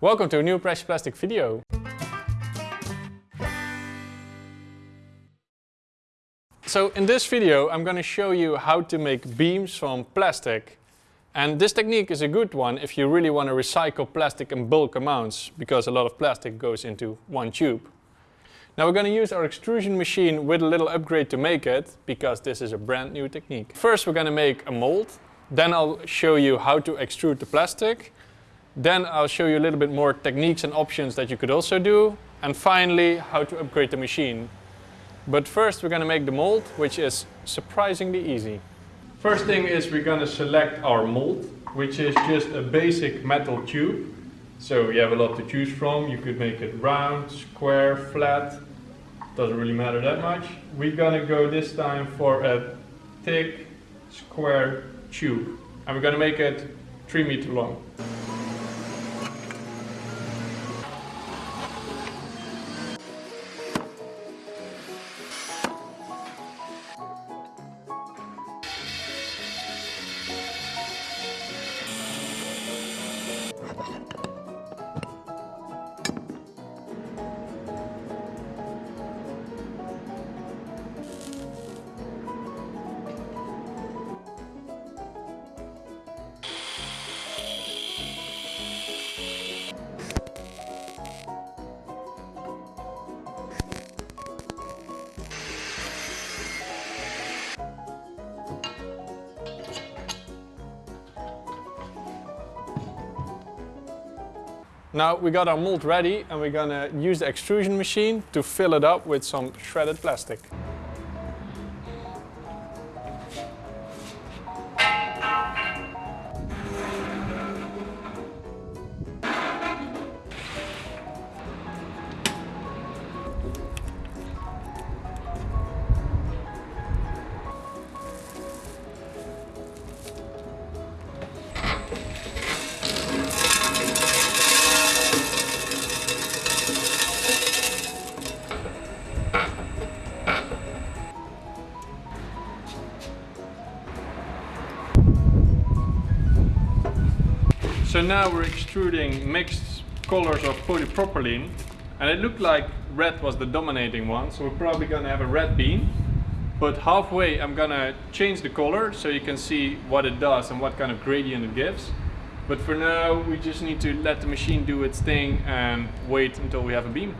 Welcome to a new Precious Plastic video. So in this video I'm going to show you how to make beams from plastic. And this technique is a good one if you really want to recycle plastic in bulk amounts because a lot of plastic goes into one tube. Now we're going to use our extrusion machine with a little upgrade to make it because this is a brand new technique. First we're going to make a mold, then I'll show you how to extrude the plastic then I'll show you a little bit more techniques and options that you could also do. And finally, how to upgrade the machine. But first we're going to make the mold, which is surprisingly easy. First thing is we're going to select our mold, which is just a basic metal tube. So you have a lot to choose from. You could make it round, square, flat. Doesn't really matter that much. We're going to go this time for a thick, square tube. And we're going to make it 3 meter long. Now we got our mold ready and we're gonna use the extrusion machine to fill it up with some shredded plastic. So now we're extruding mixed colors of polypropylene and it looked like red was the dominating one so we're probably gonna have a red beam but halfway I'm gonna change the color so you can see what it does and what kind of gradient it gives but for now we just need to let the machine do its thing and wait until we have a beam.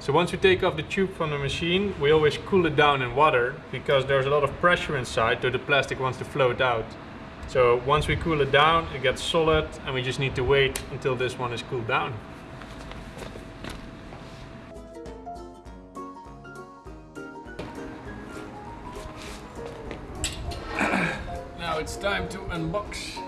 So once we take off the tube from the machine, we always cool it down in water because there's a lot of pressure inside so the plastic wants to float out. So once we cool it down, it gets solid and we just need to wait until this one is cooled down. now it's time to unbox.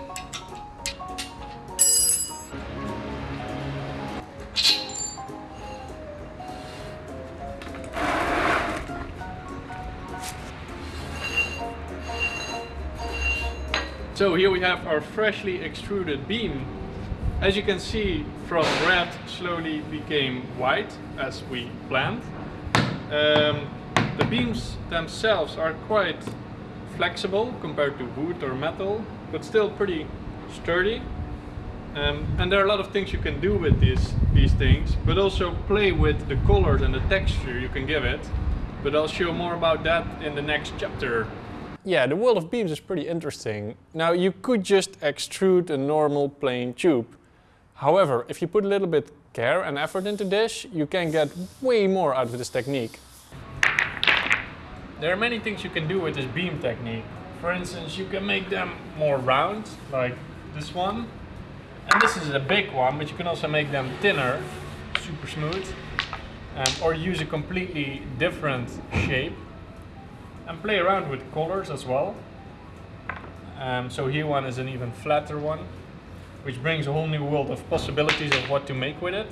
So here we have our freshly extruded beam. As you can see from red slowly became white as we planned. Um, the beams themselves are quite flexible compared to wood or metal but still pretty sturdy. Um, and there are a lot of things you can do with these, these things but also play with the colors and the texture you can give it. But I'll show more about that in the next chapter. Yeah, the world of beams is pretty interesting. Now you could just extrude a normal plain tube. However, if you put a little bit care and effort into this, you can get way more out of this technique. There are many things you can do with this beam technique. For instance, you can make them more round, like this one. And this is a big one, but you can also make them thinner, super smooth. Um, or use a completely different shape and play around with colors as well. Um, so here one is an even flatter one. which brings a whole new world of possibilities of what to make with it.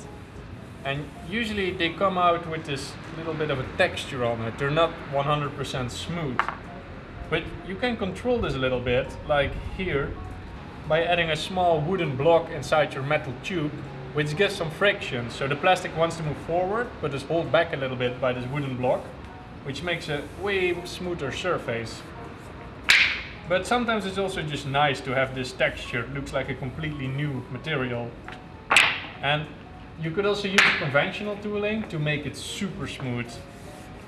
And usually they come out with this little bit of a texture on it. They're not 100% smooth. But you can control this a little bit, like here, by adding a small wooden block inside your metal tube, which gets some friction. So the plastic wants to move forward, but is held back a little bit by this wooden block, which makes a way smoother surface. But sometimes it's also just nice to have this texture. It looks like a completely new material. And you could also use conventional tooling to make it super smooth,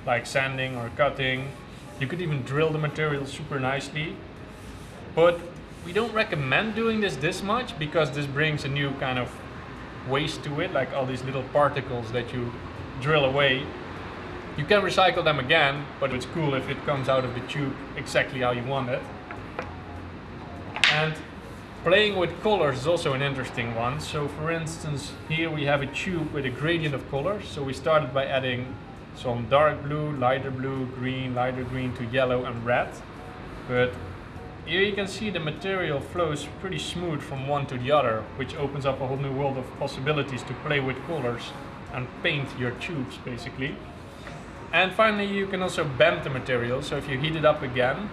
like sanding or cutting. You could even drill the material super nicely. But we don't recommend doing this this much because this brings a new kind of waste to it, like all these little particles that you drill away. You can recycle them again, but it's cool if it comes out of the tube exactly how you want it. And Playing with colors is also an interesting one. So for instance, here we have a tube with a gradient of colors. So we started by adding some dark blue, lighter blue, green, lighter green to yellow and red. But here you can see the material flows pretty smooth from one to the other, which opens up a whole new world of possibilities to play with colors and paint your tubes basically. And finally you can also bend the material, so if you heat it up again,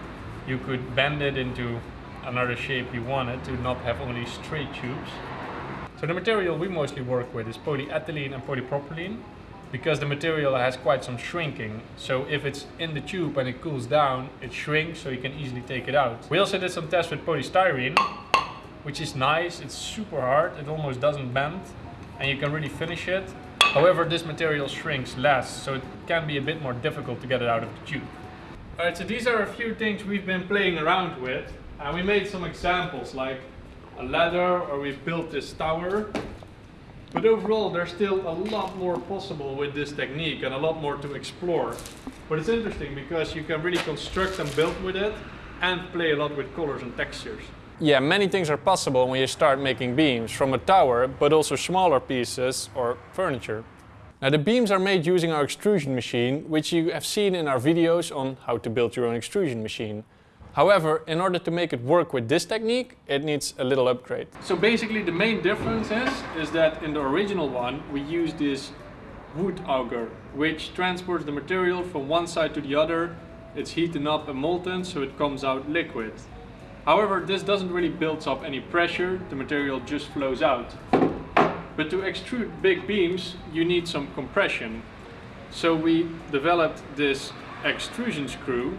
you could bend it into another shape you wanted to not have only straight tubes. So the material we mostly work with is polyethylene and polypropylene because the material has quite some shrinking. So if it's in the tube and it cools down, it shrinks so you can easily take it out. We also did some tests with polystyrene, which is nice. It's super hard. It almost doesn't bend and you can really finish it. However, this material shrinks less, so it can be a bit more difficult to get it out of the tube. Alright, so these are a few things we've been playing around with. And we made some examples like a ladder or we've built this tower. But overall there's still a lot more possible with this technique and a lot more to explore. But it's interesting because you can really construct and build with it and play a lot with colors and textures. Yeah, many things are possible when you start making beams from a tower, but also smaller pieces or furniture. Now the beams are made using our extrusion machine, which you have seen in our videos on how to build your own extrusion machine. However, in order to make it work with this technique, it needs a little upgrade. So basically the main difference is, is that in the original one, we use this wood auger, which transports the material from one side to the other. It's heated up and molten, so it comes out liquid. However, this doesn't really build up any pressure, the material just flows out. But to extrude big beams, you need some compression. So we developed this extrusion screw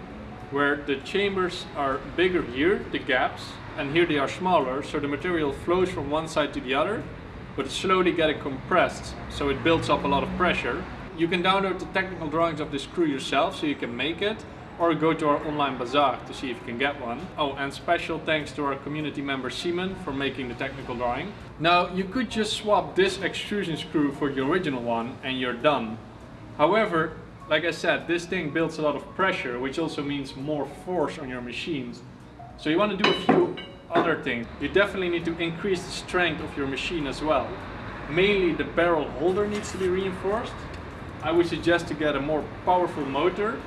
where the chambers are bigger here, the gaps, and here they are smaller, so the material flows from one side to the other, but it's slowly getting compressed, so it builds up a lot of pressure. You can download the technical drawings of the screw yourself, so you can make it, or go to our online bazaar to see if you can get one. Oh, and special thanks to our community member Simon for making the technical drawing. Now, you could just swap this extrusion screw for the original one and you're done. However, like I said, this thing builds a lot of pressure, which also means more force on your machines. So you want to do a few other things. You definitely need to increase the strength of your machine as well. Mainly the barrel holder needs to be reinforced. I would suggest to get a more powerful motor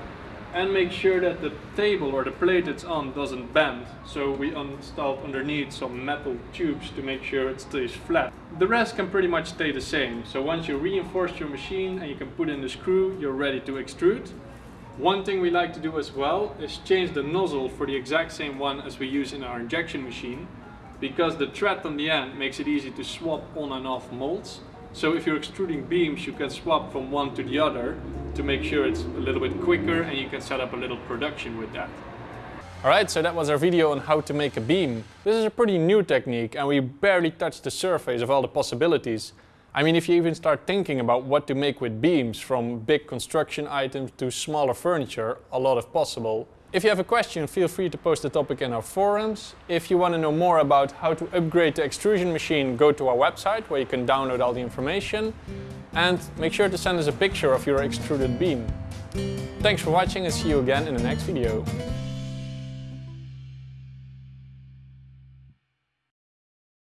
and make sure that the table or the plate it's on doesn't bend. So we installed underneath some metal tubes to make sure it stays flat. The rest can pretty much stay the same. So once you reinforce your machine and you can put in the screw, you're ready to extrude. One thing we like to do as well is change the nozzle for the exact same one as we use in our injection machine because the thread on the end makes it easy to swap on and off molds. So if you're extruding beams, you can swap from one to the other to make sure it's a little bit quicker and you can set up a little production with that. Alright, so that was our video on how to make a beam. This is a pretty new technique and we barely touched the surface of all the possibilities. I mean, if you even start thinking about what to make with beams, from big construction items to smaller furniture, a lot is possible. If you have a question, feel free to post the topic in our forums. If you want to know more about how to upgrade the extrusion machine, go to our website where you can download all the information. And make sure to send us a picture of your extruded beam. Thanks for watching and see you again in the next video.